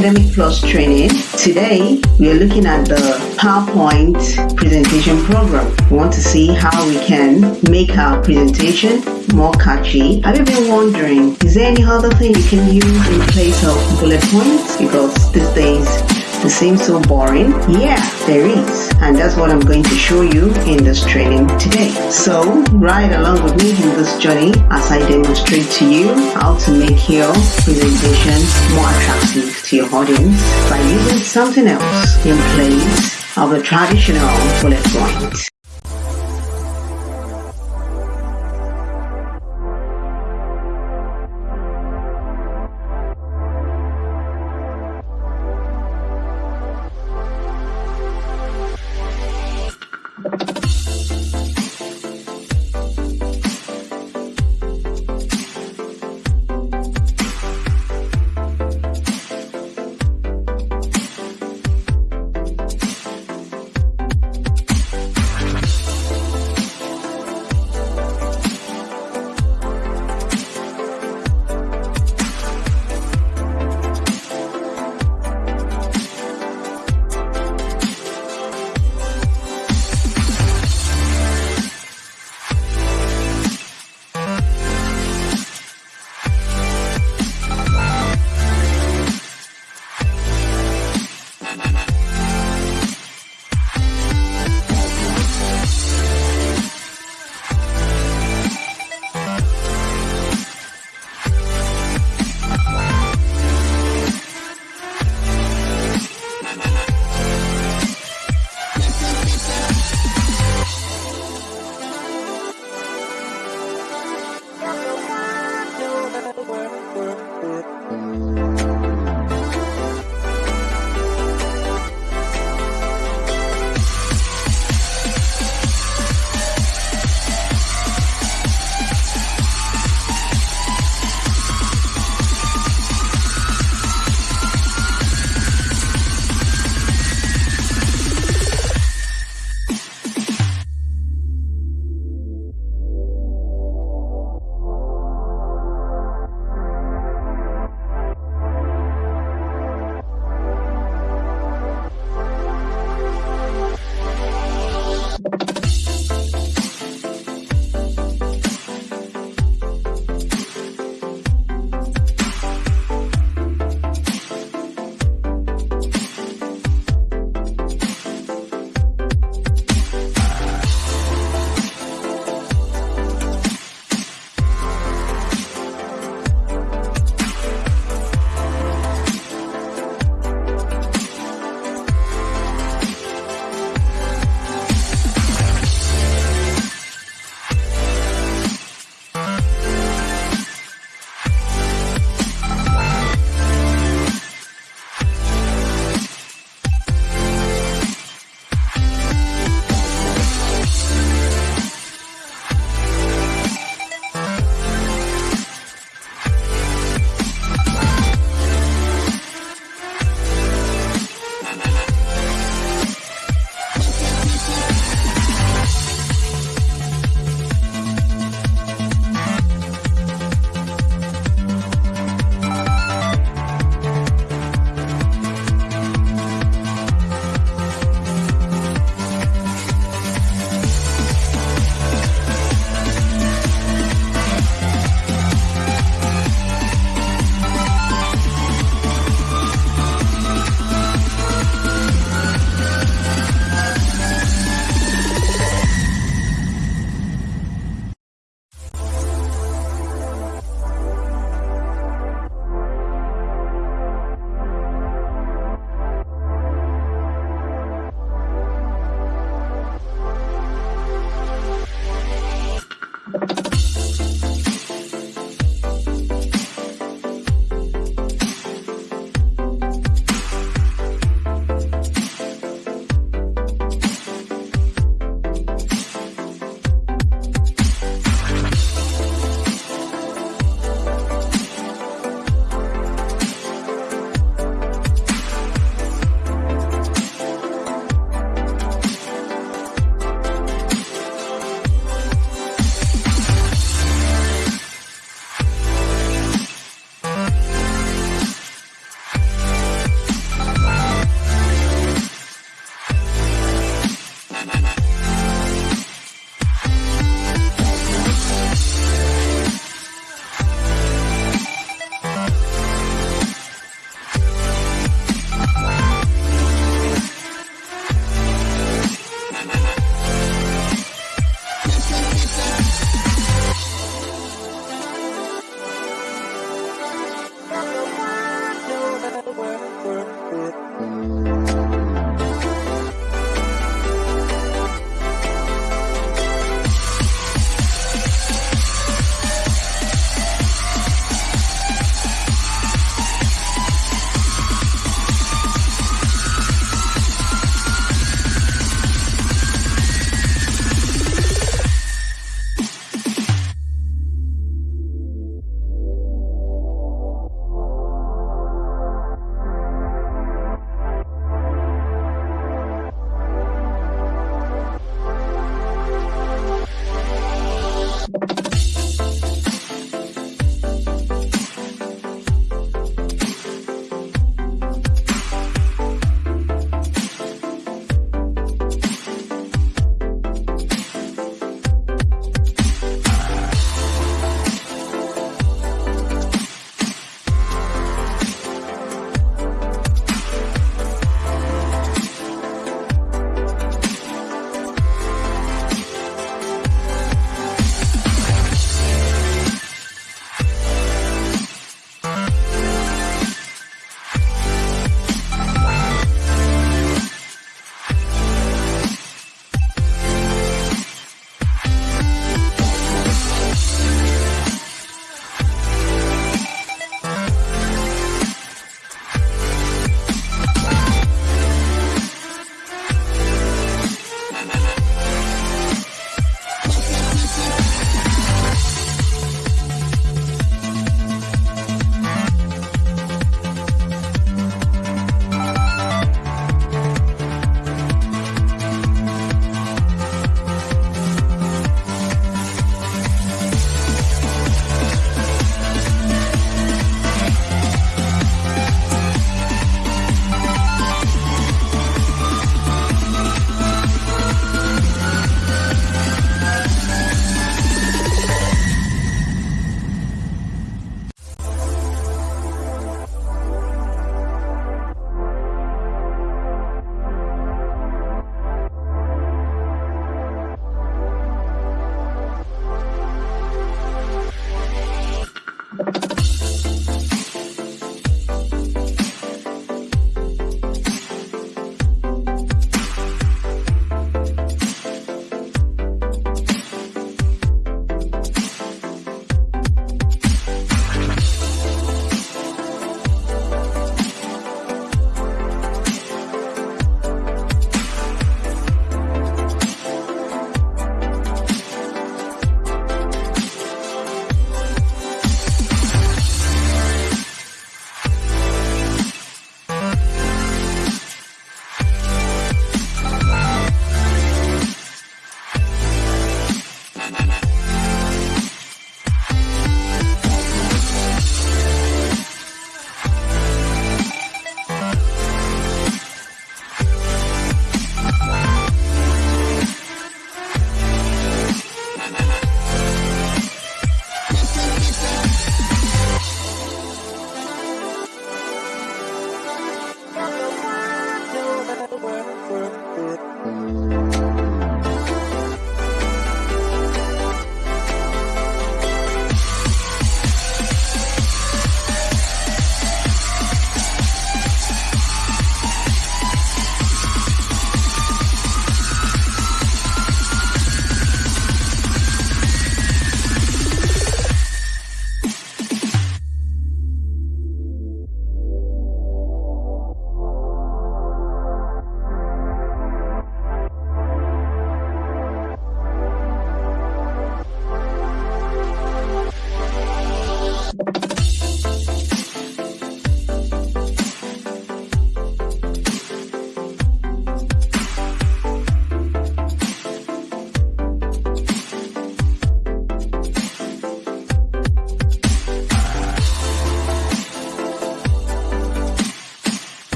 Academic Plus Training. Today, we are looking at the PowerPoint presentation program. We want to see how we can make our presentation more catchy. Have you been wondering, is there any other thing you can use in place of bullet points? Because these days, they seem so boring? Yeah, there is. And that's what I'm going to show you in this training today. So, ride along with me in this journey as I demonstrate to you how to make your presentation more attractive to your audience by using something else in place of the traditional bullet point.